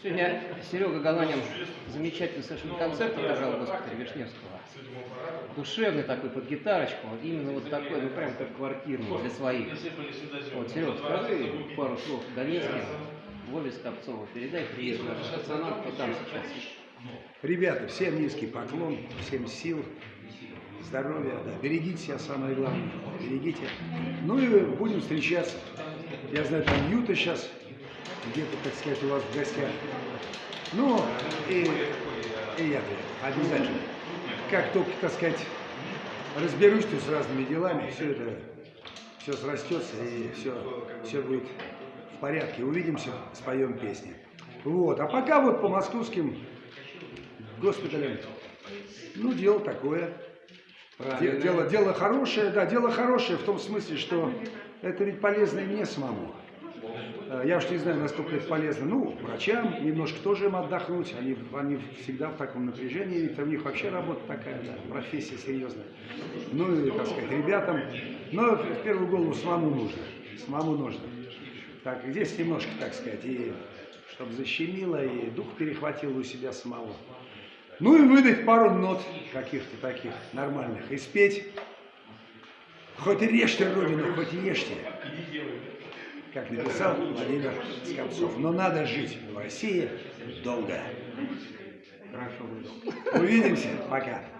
Сегодня Серега Галанин замечательный совершенно концерт отыграл в госпитале Вишневского. Душевный такой, под гитарочку. Именно вот такой, ну прям как квартирный для своих. Вот, Серега, скажи пару слов донецким. Вове Скопцову передай привет нашим пацанам, кто там сейчас. Ребята, всем низкий поклон, всем сил, здоровья, да, берегите себя, самое главное, берегите. Ну и будем встречаться. Я знаю, там Юта сейчас где-то, так сказать, у вас в гостях. Ну, и, и я обязательно. Как только, так сказать, разберусь тут с разными делами, все это, все срастется и все, все будет в порядке. Увидимся, споем песни. Вот, а пока вот по московским госпиталям, ну, дело такое. Де- Дело, дело хорошее, да, дело хорошее в том смысле, что это ведь полезно и мне самому. Э, Я уж не знаю, насколько это полезно. Ну, врачам немножко тоже им отдохнуть. Они, они всегда в таком напряжении, ведь у них вообще работа такая, да, профессия серьезная. Ну и, так сказать, ребятам. Но в первую голову самому нужно. Самому нужно. Так, здесь немножко, так сказать, и чтобы защемило, и дух перехватил у себя самого. Ну и выдать пару нот каких-то таких нормальных. И спеть. Хоть режьте Родину, хоть ешьте как написал Владимир Скопцов. Но надо жить в России долго. Хорошо. Увидимся. Пока.